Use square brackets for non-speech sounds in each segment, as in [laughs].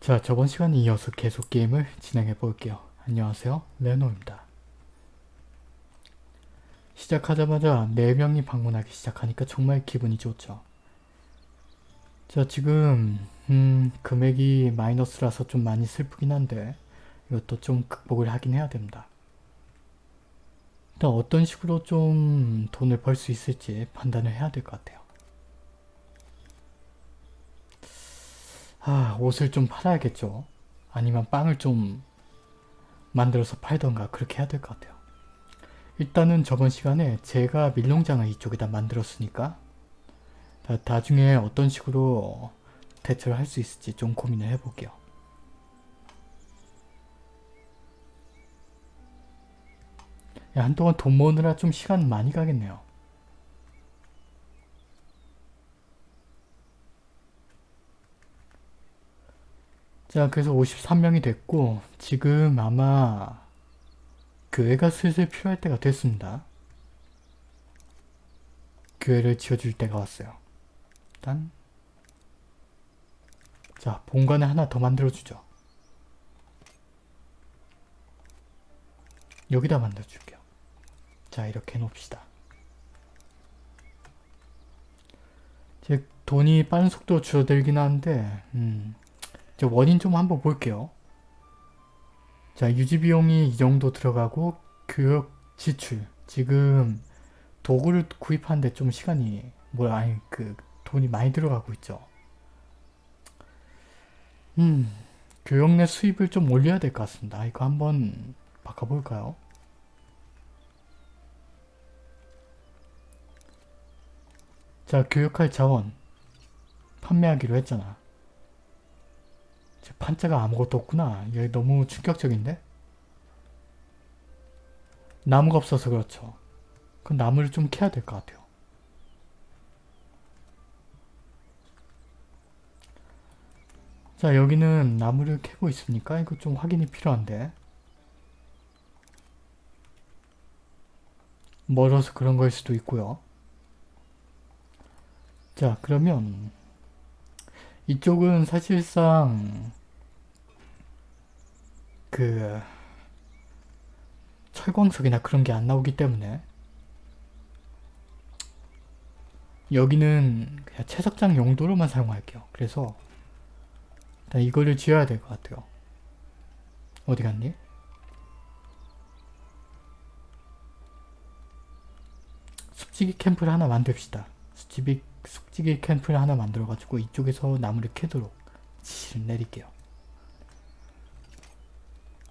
자 저번 시간에 이어서 계속 게임을 진행해 볼게요. 안녕하세요 레노입니다. 시작하자마자 4명이 방문하기 시작하니까 정말 기분이 좋죠. 자 지금 음 금액이 마이너스라서 좀 많이 슬프긴 한데 이것도 좀 극복을 하긴 해야 됩니다. 일단 어떤 식으로 좀 돈을 벌 수 있을지 판단을 해야 될 것 같아요. 아 옷을 좀 팔아야겠죠. 아니면 빵을 좀 만들어서 팔던가 그렇게 해야 될 것 같아요. 일단은 저번 시간에 제가 밀농장을 이쪽에다 만들었으니까 나, 나중에 어떤 식으로 대처를 할 수 있을지 좀 고민을 해볼게요. 야, 한동안 돈 모으느라 좀 시간 많이 가겠네요. 자 그래서 53명이 됐고 지금 아마 교회가 슬슬 필요할 때가 됐습니다. 교회를 지어줄 때가 왔어요. 일단 자 본관을 하나 더 만들어주죠. 여기다 만들어줄게요. 자 이렇게 해놓읍시다. 제 돈이 빠른 속도로 줄어들긴 하는데 음, 저 원인 좀 한번 볼게요. 자 유지비용이 이 정도 들어가고 교육 지출 지금 도구를 구입하는데 좀 시간이 뭐야 아니 그 돈이 많이 들어가고 있죠. 음 교육 내 수입을 좀 올려야 될 것 같습니다. 이거 한번 바꿔볼까요? 자 교육할 자원 판매하기로 했잖아. 판자가 아무것도 없구나. 이게 너무 충격적인데? 나무가 없어서 그렇죠. 그 나무를 좀 캐야 될 것 같아요. 자 여기는 나무를 캐고 있으니까 이거 좀 확인이 필요한데 멀어서 그런 거일 수도 있고요. 자 그러면 이쪽은 사실상 그 철광석이나 그런 게 안 나오기 때문에 여기는 그냥 채석장 용도로만 사용할게요. 그래서 일단 이거를 지어야 될 것 같아요. 어디 갔니? 숲지기 캠프를 하나 만듭시다. 숲지기, 숲지기 캠프를 하나 만들어가지고 이쪽에서 나무를 캐도록 지시를 내릴게요.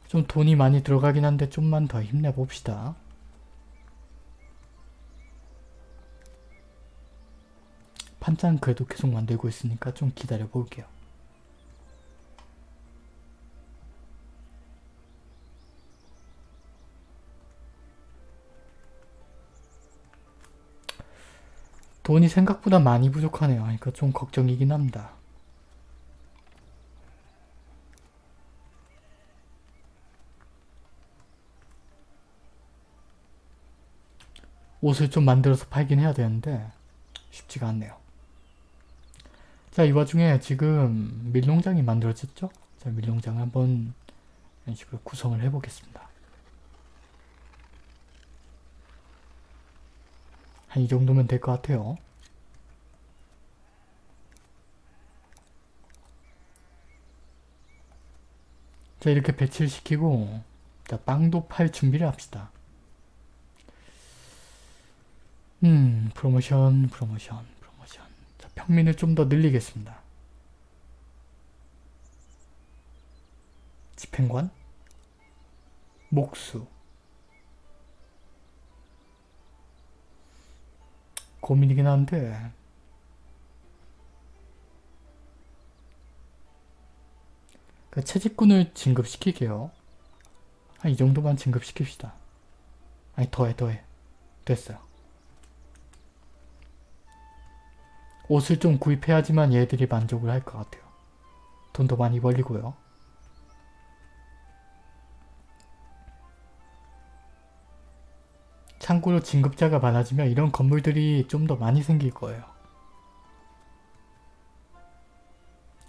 좀 돈이 많이 들어가긴 한데 좀만 더 힘내봅시다. 판장 그래도 계속 만들고 있으니까 좀 기다려 볼게요. 돈이 생각보다 많이 부족하네요. 그러니까 좀 걱정이긴 합니다. 옷을 좀 만들어서 팔긴 해야 되는데 쉽지가 않네요. 자, 이 와중에 지금 밀농장이 만들어졌죠? 자, 밀농장을 한번 이런 식으로 구성을 해보겠습니다. 한 이 정도면 될 것 같아요. 자, 이렇게 배치를 시키고 자, 빵도 팔 준비를 합시다. 음, 프로모션, 프로모션, 프로모션. 자, 평민을 좀 더 늘리겠습니다. 집행관? 목수. 고민이긴 한데 그 채집꾼을 진급시키게요. 한 이 정도만 진급시킵시다. 아니 더해 더해. 됐어요. 옷을 좀 구입해야지만 얘들이 만족을 할 것 같아요. 돈도 많이 벌리고요. 참고로 진급자가 많아지면 이런 건물들이 좀 더 많이 생길 거예요.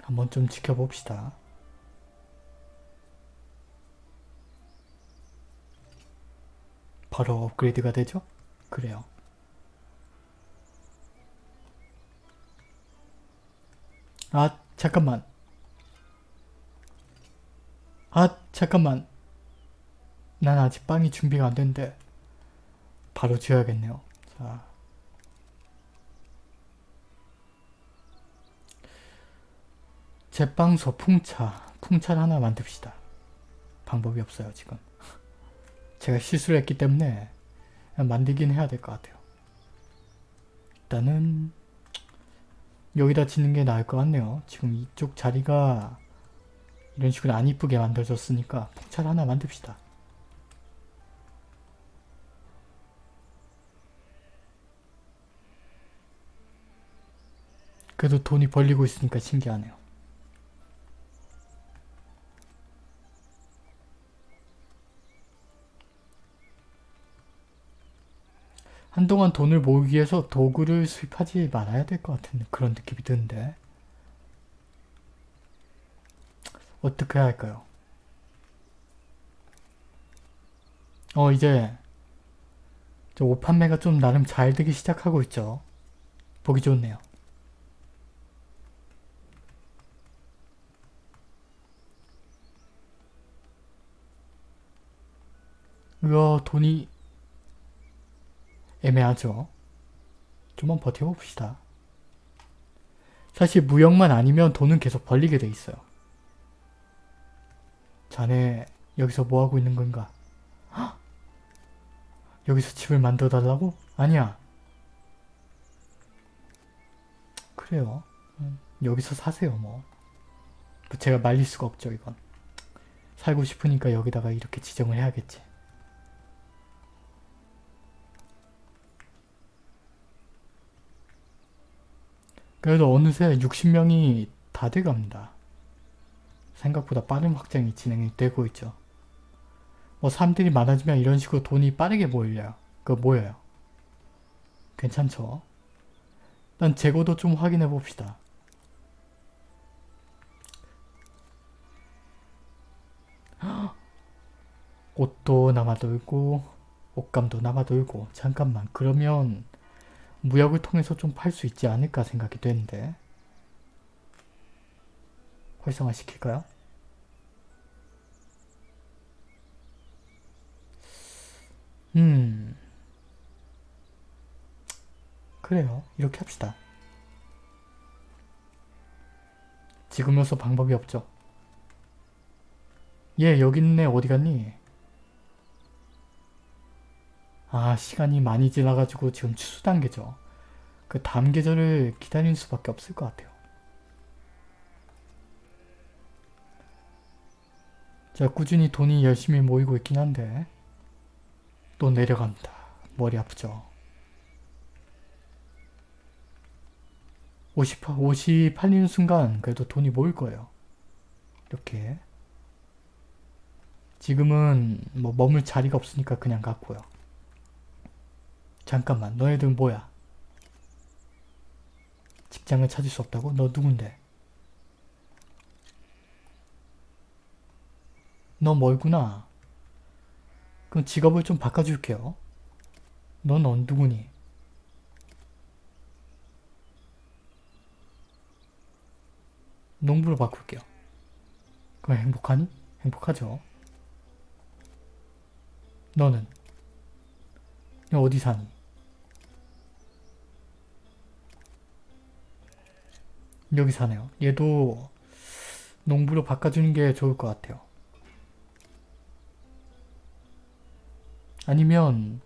한번 좀 지켜봅시다. 바로 업그레이드가 되죠? 그래요. 아 잠깐만 아 잠깐만 난 아직 빵이 준비가 안 됐는데 바로 지어야겠네요. 자 제빵소 풍차 풍차를 하나 만듭시다. 방법이 없어요 지금. 제가 실수를 했기 때문에 만들긴 해야 될 것 같아요. 일단은 여기다 짓는 게 나을 것 같네요. 지금 이쪽 자리가 이런 식으로 안 이쁘게 만들어졌으니까 풍차를 하나 만듭시다. 그래도 돈이 벌리고 있으니까 신기하네요. 한동안 돈을 모으기 위해서 도구를 수입하지 말아야 될 것 같은 그런 느낌이 드는데 어떻게 해야 할까요? 어 이제 저 옷 판매가 좀 나름 잘 되기 시작하고 있죠. 보기 좋네요. 으어 돈이 애매하죠. 좀만 버텨봅시다. 사실 무역만 아니면 돈은 계속 벌리게 돼 있어요. 자네 여기서 뭐하고 있는 건가? 헉! 여기서 집을 만들어 달라고? 아니야. 그래요. 음, 여기서 사세요 뭐. 뭐 제가 말릴 수가 없죠 이건. 살고 싶으니까 여기다가 이렇게 지정을 해야겠지. 그래도 어느새 60명이 다 돼갑니다. 생각보다 빠른 확장이 진행이 되고 있죠. 뭐 사람들이 많아지면 이런 식으로 돈이 빠르게 모여요. 그 모여요. 괜찮죠? 일단 재고도 좀 확인해 봅시다. 옷도 남아돌고 옷감도 남아돌고 잠깐만 그러면 무역을 통해서 좀 팔 수 있지 않을까 생각이 되는데. 활성화 시킬까요? 음. 그래요. 이렇게 합시다. 지금으로서 방법이 없죠. 얘 여기 있네. 어디 갔니? 아 시간이 많이 지나가지고 지금 추수 단계죠. 그 다음 계절을 기다릴 수밖에 없을 것 같아요. 자 꾸준히 돈이 열심히 모이고 있긴 한데 또 내려갑니다. 머리 아프죠. 50, 옷이 팔리는 순간 그래도 돈이 모일 거예요. 이렇게 지금은 뭐 머물 자리가 없으니까 그냥 갖고요. 잠깐만 너희들 뭐야? 직장을 찾을 수 없다고? 너 누군데? 너 멀구나. 그럼 직업을 좀 바꿔줄게요. 넌 어, 누구니? 농부로 바꿀게요. 그럼 행복하니? 행복하죠. 너는? 너 어디 사니? 여기 사네요. 얘도 농부로 바꿔주는 게 좋을 것 같아요. 아니면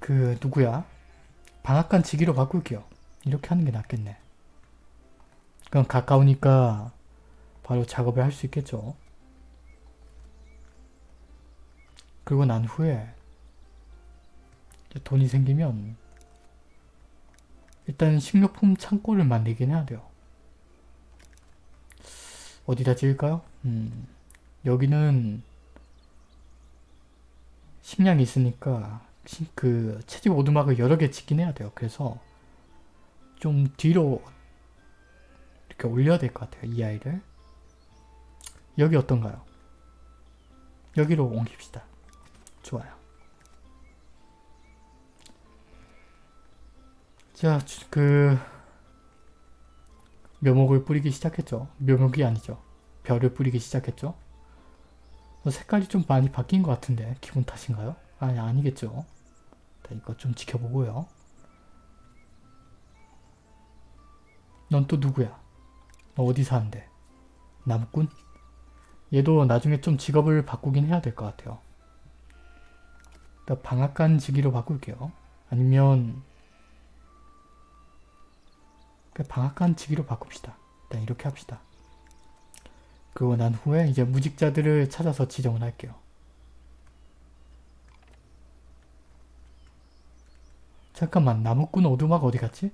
그 누구야? 방앗간 지기로 바꿀게요. 이렇게 하는 게 낫겠네. 그럼 가까우니까 바로 작업을 할 수 있겠죠. 그리고 난 후에 돈이 생기면 일단 식료품 창고를 만들긴 해야 돼요. 어디다 지을까요? 음, 여기는 식량이 있으니까 그 채집 오두막을 여러 개 짓긴 해야 돼요. 그래서 좀 뒤로 이렇게 올려야 될 것 같아요. 이 아이를. 여기 어떤가요? 여기로 옮깁시다. 좋아요. 자, 주- 그 묘목을 뿌리기 시작했죠. 묘목이 아니죠. 별을 뿌리기 시작했죠. 어, 색깔이 좀 많이 바뀐 것 같은데 기분 탓인가요? 아니 아니겠죠. 자, 이거 좀 지켜보고요. 넌 또 누구야? 너 어디 사는데? 나무꾼? 얘도 나중에 좀 직업을 바꾸긴 해야 될 것 같아요. 방앗간 지기로 바꿀게요. 아니면 그 방앗간 지기로 바꿉시다. 일단 이렇게 합시다. 그리고 난 후에 이제 무직자들을 찾아서 지정을 할게요. 잠깐만 나무꾼 오두막 어디 갔지?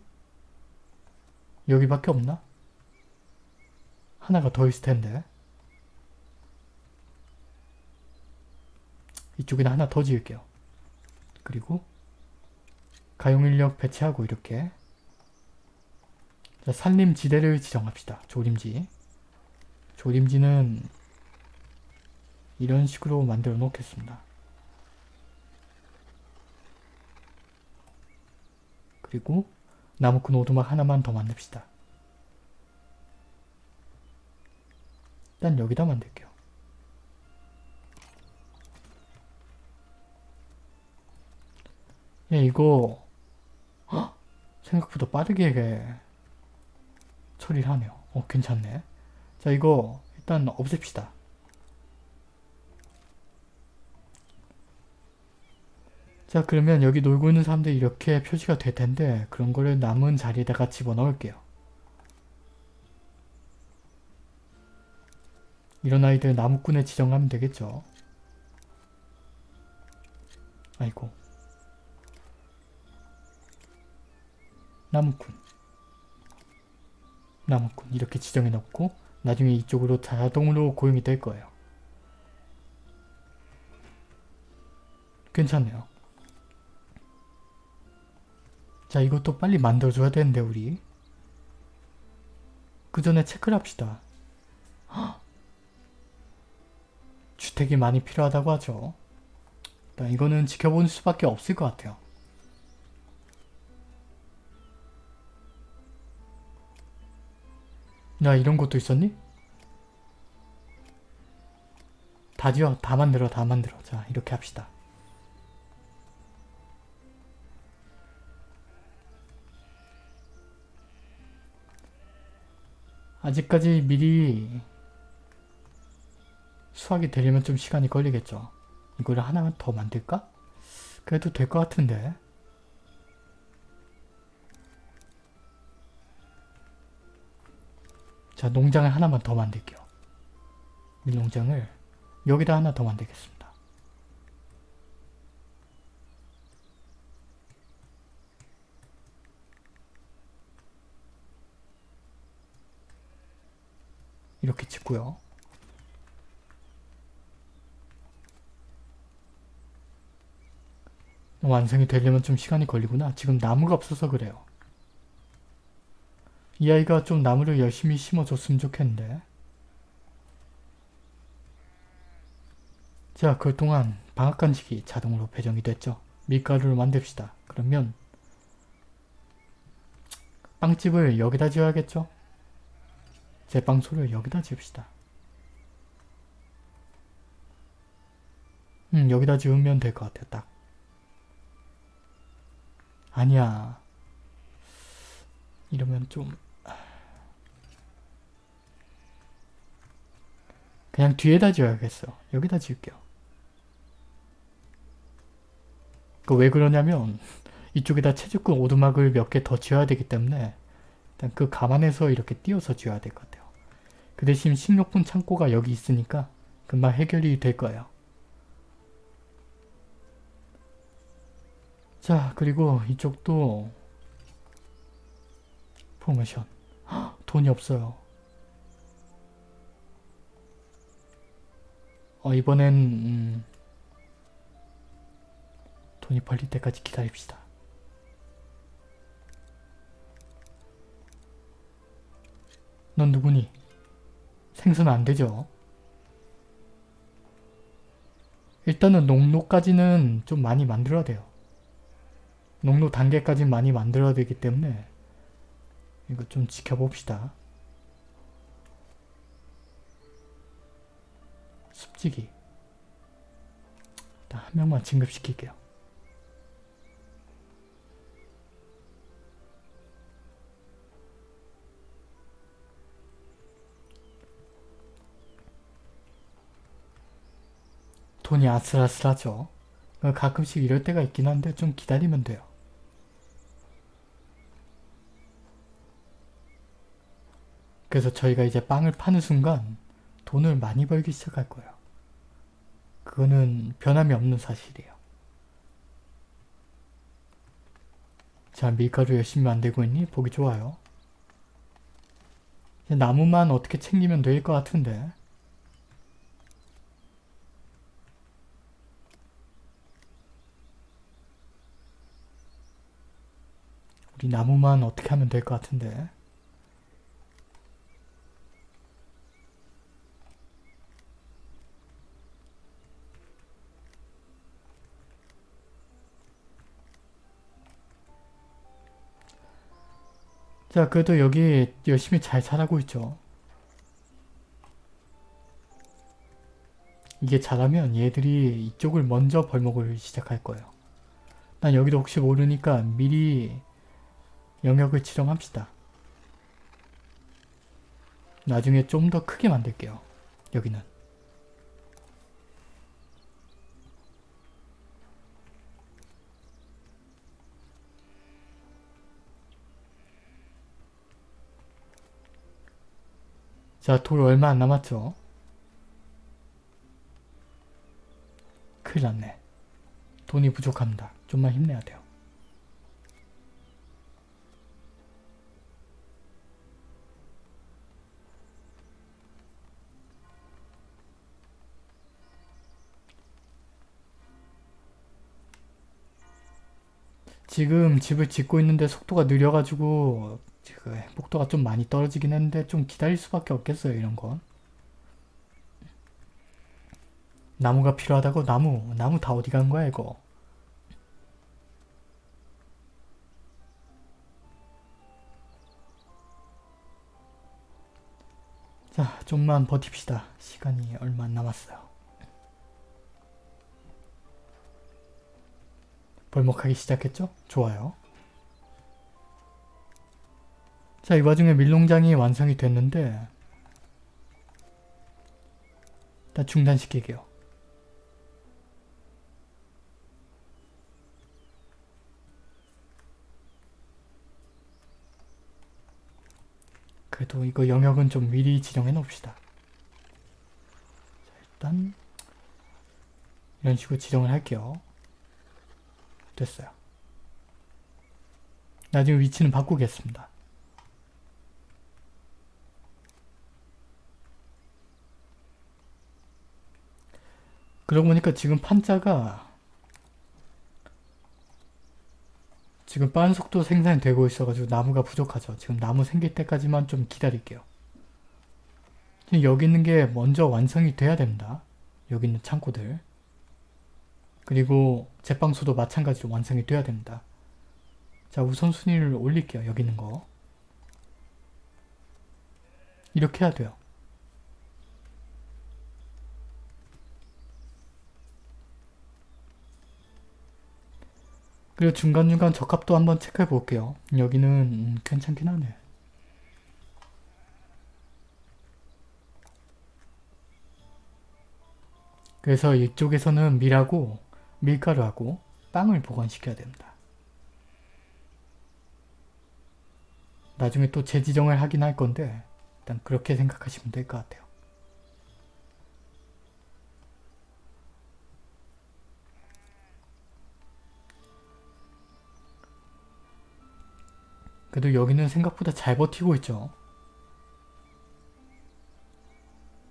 여기밖에 없나? 하나가 더 있을 텐데. 이쪽에다 하나 더 지을게요. 그리고 가용인력 배치하고 이렇게 자, 산림지대를 지정합시다. 조림지. 조림지는 이런 식으로 만들어 놓겠습니다. 그리고 나무꾼 오두막 하나만 더 만듭시다. 일단 여기다 만들게요. 예, 이거 헉! 생각보다 빠르게 처리를 하네요. 어, 괜찮네. 자, 이거 일단 없앱시다. 자, 그러면 여기 놀고 있는 사람들이 이렇게 표시가 될 텐데 그런 거를 남은 자리에다가 집어넣을게요. 이런 아이들 나무꾼에 지정하면 되겠죠. 아이고. 나무꾼. 나무꾼 이렇게 지정해 놓고 나중에 이쪽으로 자동으로 고용이 될 거예요. 괜찮네요. 자 이것도 빨리 만들어줘야 되는데 우리 그 전에 체크를 합시다. 헉! [gasps] 주택이 많이 필요하다고 하죠. 일단 이거는 지켜볼 수밖에 없을 것 같아요. 야 이런 것도 있었니? 다 지어 다 만들어 다 만들어 자 이렇게 합시다 아직까지 미리 수확이 되려면 좀 시간이 걸리겠죠 이거를 하나만 더 만들까? 그래도 될 것 같은데 자 농장을 하나만 더 만들게요. 밀농장을 여기다 하나 더 만들겠습니다. 이렇게 짓고요. 완성이 되려면 좀 시간이 걸리구나. 지금 나무가 없어서 그래요. 이 아이가 좀 나무를 열심히 심어줬으면 좋겠는데. 자 그동안 방앗 간식이 자동으로 배정이 됐죠. 밀가루를 만듭시다. 그러면 빵집을 여기다 지어야겠죠? 제빵소를 여기다 지읍시다. 음 여기다 지으면 될 것 같아요 딱. 아니야. 이러면 좀 그냥 뒤에다 지어야겠어. 여기다 지을게요. 그 왜 그러냐면 이쪽에다 채집꾼 오두막을 몇 개 더 지어야 되기 때문에 일단 그 감안해서 이렇게 띄워서 지어야 될 것 같아요. 그 대신 식료품 창고가 여기 있으니까 금방 해결이 될 거예요. 자 그리고 이쪽도 헉, 돈이 없어요. 어 이번엔 음, 돈이 벌릴 때까지 기다립시다. 넌 누구니? 생선 안 되죠? 일단은 농로까지는 좀 많이 만들어야 돼요. 농로 단계까지 많이 만들어야 되기 때문에 이거 좀 지켜봅시다. 습지기 일단 한 명만 진급시킬게요. 돈이 아슬아슬하죠. 가끔씩 이럴 때가 있긴 한데 좀 기다리면 돼요. 그래서 저희가 이제 빵을 파는 순간 돈을 많이 벌기 시작할 거예요. 그거는 변함이 없는 사실이에요. 자, 밀가루 열심히 만들고 있니? 보기 좋아요. 나무만 어떻게 챙기면 될 것 같은데 우리 나무만 어떻게 하면 될 것 같은데 자 그래도 여기 열심히 잘 자라고 있죠 이게 잘하면 얘들이 이쪽을 먼저 벌목을 시작할 거예요 난 여기도 혹시 모르니까 미리 영역을 지정합시다. 나중에 좀 더 크게 만들게요. 여기는. 자, 돌 얼마 안 남았죠? 큰일 났네. 돈이 부족합니다. 좀만 힘내야 돼요. 지금 집을 짓고 있는데 속도가 느려가지고 지금 속도가 좀 많이 떨어지긴 했는데 좀 기다릴 수밖에 없겠어요 이런 건. 나무가 필요하다고? 나무 나무 다 어디 간 거야 이거? 자 좀만 버팁시다. 시간이 얼마 안 남았어요. 벌목하기 시작했죠? 좋아요. 자, 이 와중에 밀농장이 완성이 됐는데 일단 중단시킬게요. 그래도 이거 영역은 좀 미리 지정해 놓읍시다. 자, 일단 이런 식으로 지정을 할게요. 됐어요. 나중에 위치는 바꾸겠습니다. 그러고 보니까 지금 판자가 지금 빠른 속도 생산이 되고 있어가지고 나무가 부족하죠. 지금 나무 생길 때까지만 좀 기다릴게요. 지금 여기 있는 게 먼저 완성이 돼야 됩니다. 여기 있는 창고들. 그리고 제빵소도 마찬가지로 완성이 돼야 됩니다. 자 우선순위를 올릴게요. 여기 있는 거. 이렇게 해야 돼요. 그리고 중간중간 적합도 한번 체크해 볼게요. 여기는 음, 괜찮긴 하네. 그래서 이쪽에서는 밀하고 밀가루하고 빵을 보관시켜야 됩니다. 나중에 또 재지정을 하긴 할 건데 일단 그렇게 생각하시면 될 것 같아요. 그래도 여기는 생각보다 잘 버티고 있죠.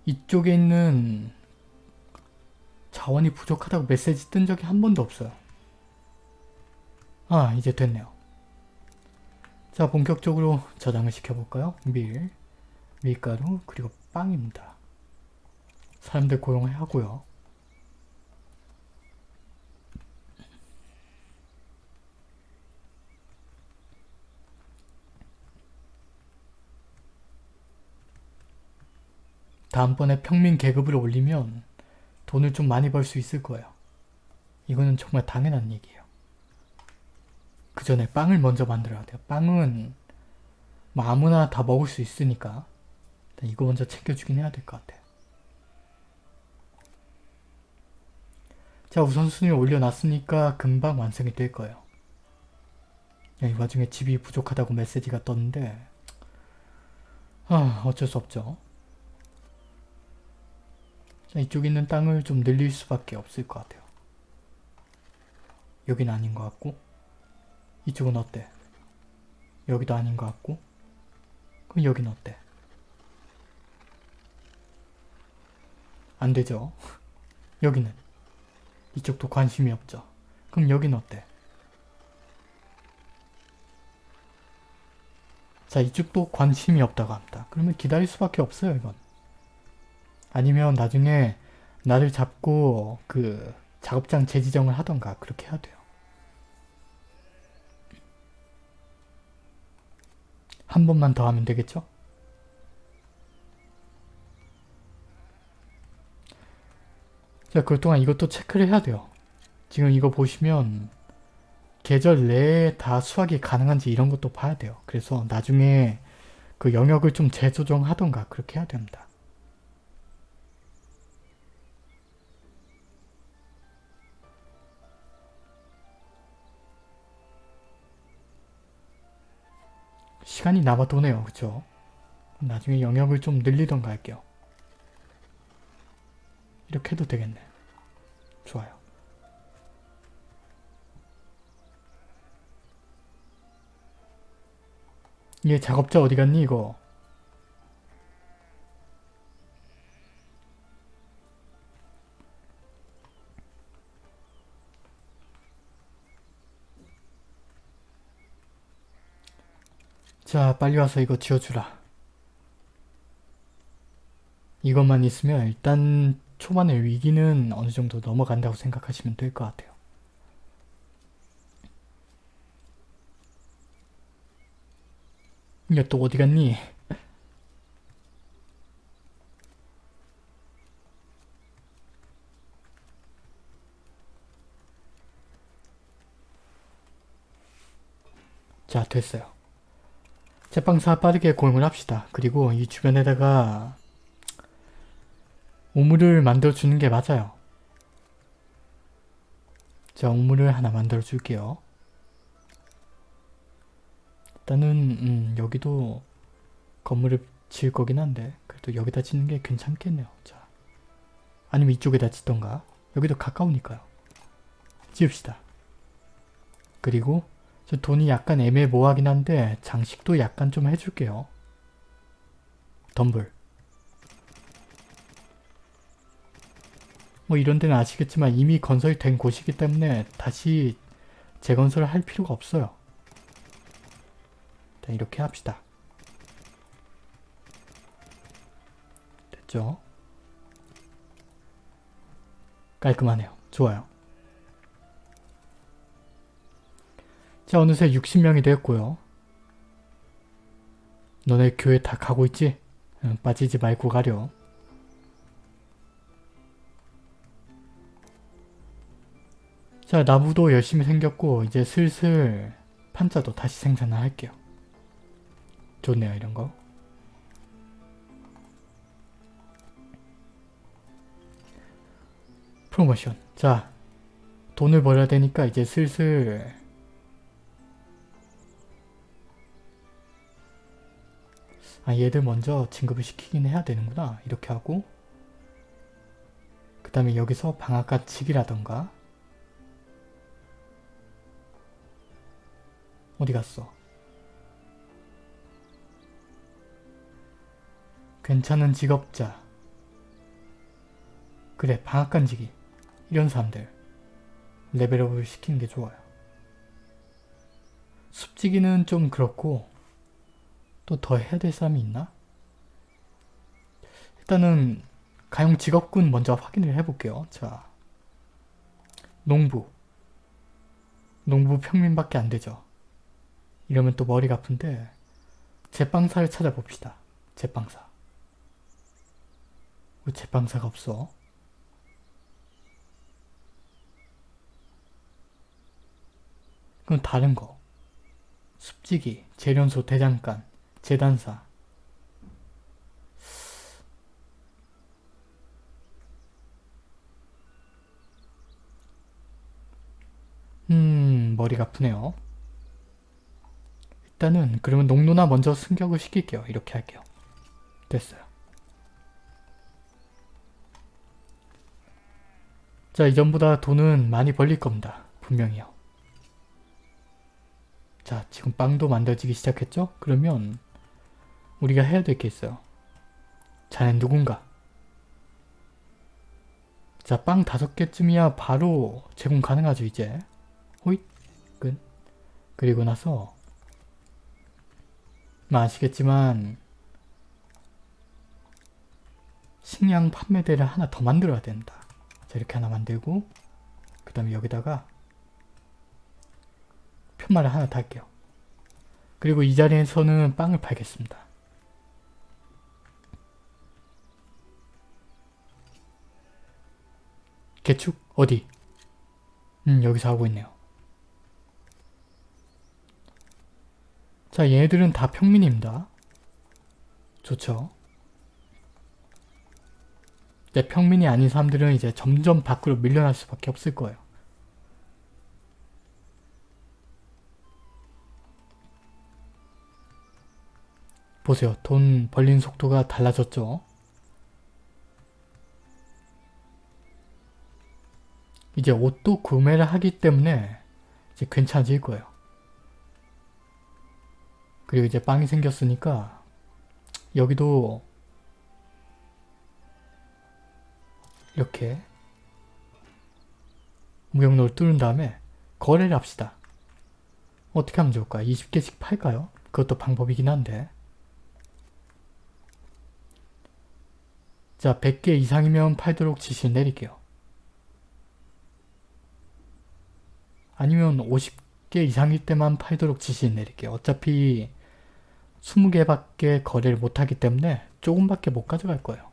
이쪽에 있는 자원이 부족하다고 메시지 뜬 적이 한 번도 없어요. 아 이제 됐네요. 자 본격적으로 저장을 시켜볼까요? 밀, 밀가루, 그리고 빵입니다. 사람들 고용을 하고요. 다음번에 평민 계급을 올리면 돈을 좀 많이 벌 수 있을 거예요. 이거는 정말 당연한 얘기예요. 그 전에 빵을 먼저 만들어야 돼요. 빵은 뭐 아무나 다 먹을 수 있으니까 이거 먼저 챙겨주긴 해야 될 것 같아요. 자 우선순위 올려놨으니까 금방 완성이 될 거예요. 이 와중에 집이 부족하다고 메시지가 떴는데 아 어쩔 수 없죠. 자, 이쪽에 있는 땅을 좀 늘릴 수밖에 없을 것 같아요. 여긴 아닌 것 같고 이쪽은 어때? 여기도 아닌 것 같고 그럼 여긴 어때? 안 되죠? [laughs] 여기는 이쪽도 관심이 없죠. 그럼 여긴 어때? 자 이쪽도 관심이 없다고 합니다. 그러면 기다릴 수밖에 없어요 이건. 아니면 나중에 나를 잡고 그 작업장 재지정을 하던가 그렇게 해야 돼요. 한 번만 더 하면 되겠죠? 자, 그동안 이것도 체크를 해야 돼요. 지금 이거 보시면 계절 내에 다 수확이 가능한지 이런 것도 봐야 돼요. 그래서 나중에 그 영역을 좀 재조정하던가 그렇게 해야 됩니다. 시간이 남아도네요. 그쵸? 나중에 영역을 좀 늘리던가 할게요. 이렇게 해도 되겠네. 좋아요. 얘 작업자 어디 갔니 이거? 자 빨리 와서 이거 지어주라. 이것만 있으면 일단 초반의 위기는 어느 정도 넘어간다고 생각하시면 될 것 같아요. 야또 어디 갔니? 자 됐어요. 제빵사 빠르게 고용을 합시다. 그리고 이 주변에다가 우물을 만들어주는 게 맞아요. 자, 우물을 하나 만들어줄게요. 일단은 음, 여기도 건물을 지을 거긴 한데 그래도 여기다 짓는 게 괜찮겠네요. 자, 아니면 이쪽에다 짓던가 여기도 가까우니까요. 지읍시다. 그리고 저 돈이 약간 애매모호하긴 한데 장식도 약간 좀 해줄게요. 덤블. 뭐 이런 데는 아시겠지만 이미 건설이 된 곳이기 때문에 다시 재건설을 할 필요가 없어요. 일단 이렇게 합시다. 됐죠? 깔끔하네요. 좋아요. 자 어느새 60명이 되었고요. 너네 교회 다 가고 있지? 응, 빠지지 말고 가렴. 자 나무도 열심히 생겼고 이제 슬슬 판자도 다시 생산을 할게요. 좋네요 이런 거. 프로모션. 자 돈을 벌어야 되니까 이제 슬슬 아 얘들 먼저 진급을 시키긴 해야 되는구나. 이렇게 하고 그 다음에 여기서 방앗간 치기라던가 어디 갔어? 괜찮은 직업자 그래 방앗간지기 이런 사람들 레벨업을 시키는 게 좋아요. 숲지기는 좀 그렇고 또 더 해야 될 사람이 있나? 일단은 가용 직업군 먼저 확인을 해볼게요. 자, 농부 농부 평민밖에 안 되죠. 이러면 또 머리가 아픈데 제빵사를 찾아봅시다. 제빵사. 왜 제빵사가 없어? 그건 다른 거. 습지기, 재련소 대장간, 재단사. 음, 머리가 아프네요. 일단은 그러면 농노나 먼저 승격을 시킬게요. 이렇게 할게요. 됐어요. 자, 이전보다 돈은 많이 벌릴 겁니다. 분명히요. 자, 지금 빵도 만들어지기 시작했죠? 그러면 우리가 해야 될 게 있어요. 자넨 누군가? 자, 빵 다섯 개쯤이야 바로 제공 가능하죠, 이제. 호잇, 끝. 그리고 나서 뭐 아시겠지만 식량 판매대를 하나 더 만들어야 된다. 자, 이렇게 하나 만들고 그 다음에 여기다가 편말을 하나 달게요. 그리고 이 자리에서는 빵을 팔겠습니다. 개축 어디? 음 여기서 하고 있네요. 자 얘네들은 다 평민입니다. 좋죠. 네, 평민이 아닌 사람들은 이제 점점 밖으로 밀려날 수밖에 없을 거예요. 보세요. 돈 벌린 속도가 달라졌죠? 이제 옷도 구매를 하기 때문에 이제 괜찮아질 거예요. 그리고 이제 빵이 생겼으니까 여기도 이렇게 무역로를 뚫은 다음에 거래를 합시다. 어떻게 하면 좋을까? 20개씩 팔까요? 그것도 방법이긴 한데 자 100개 이상이면 팔도록 지시를 내릴게요. 아니면 50개 이상일 때만 팔도록 지시를 내릴게요. 어차피 20개밖에 거래를 못하기 때문에 조금밖에 못 가져갈 거예요.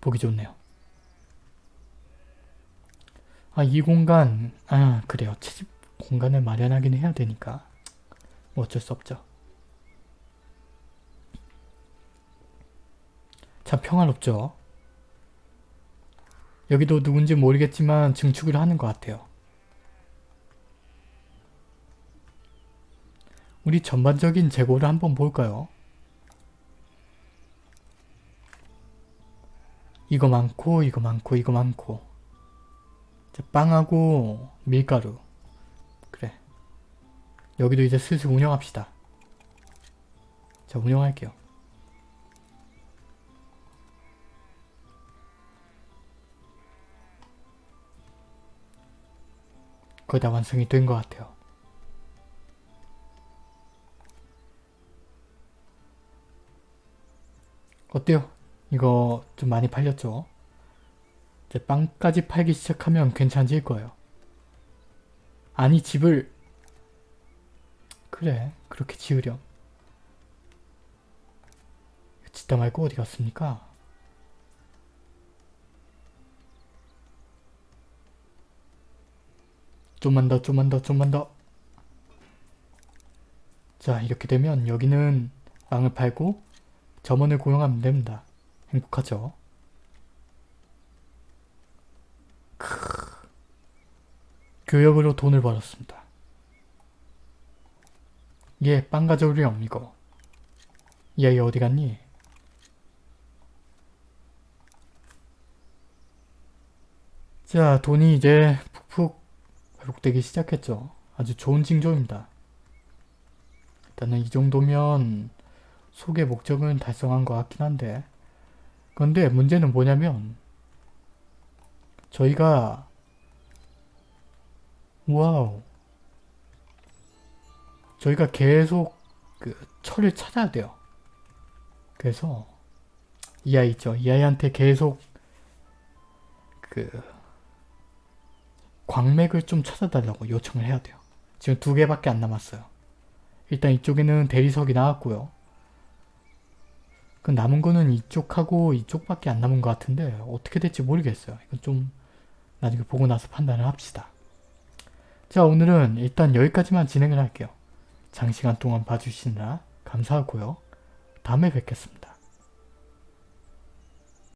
보기 좋네요. 아, 이 공간, 아, 그래요. 채집 공간을 마련하긴 해야 되니까. 뭐 어쩔 수 없죠. 참 평화롭죠. 여기도 누군지 모르겠지만 증축을 하는 것 같아요. 우리 전반적인 재고를 한번 볼까요? 이거 많고 이거 많고 이거 많고. 빵하고 밀가루. 그래. 여기도 이제 슬슬 운영합시다. 자 운영할게요 거의 다 완성이 된 것 같아요 어때요? 이거 좀 많이 팔렸죠? 이제 빵까지 팔기 시작하면 괜찮아질 거예요. 아니 집을 그래 그렇게 지으렴. 짓다 말고 어디 갔습니까? 좀만 더 좀만 더 좀만 더 자 이렇게 되면 여기는 빵을 팔고 점원을 고용하면 됩니다. 행복하죠? 크... 교역으로 돈을 벌었습니다. 얘, 빵 가져오렴, 이거. 이 아이 어디 갔니? 자, 돈이 이제 회복되기 시작했죠. 아주 좋은 징조입니다. 일단은 이 정도면 소개 목적은 달성한 것 같긴 한데 그런데 문제는 뭐냐면 저희가 와우 저희가 계속 그 철을 찾아야 돼요. 그래서 이 아이 있죠. 이 아이한테 계속 그 광맥을 좀 찾아달라고 요청을 해야 돼요. 지금 두 개밖에 안 남았어요. 일단 이쪽에는 대리석이 나왔고요. 그 남은 거는 이쪽하고 이쪽밖에 안 남은 것 같은데 어떻게 될지 모르겠어요. 이건 좀 나중에 보고 나서 판단을 합시다. 자 오늘은 일단 여기까지만 진행을 할게요. 장시간 동안 봐주시느라 감사하고요. 다음에 뵙겠습니다.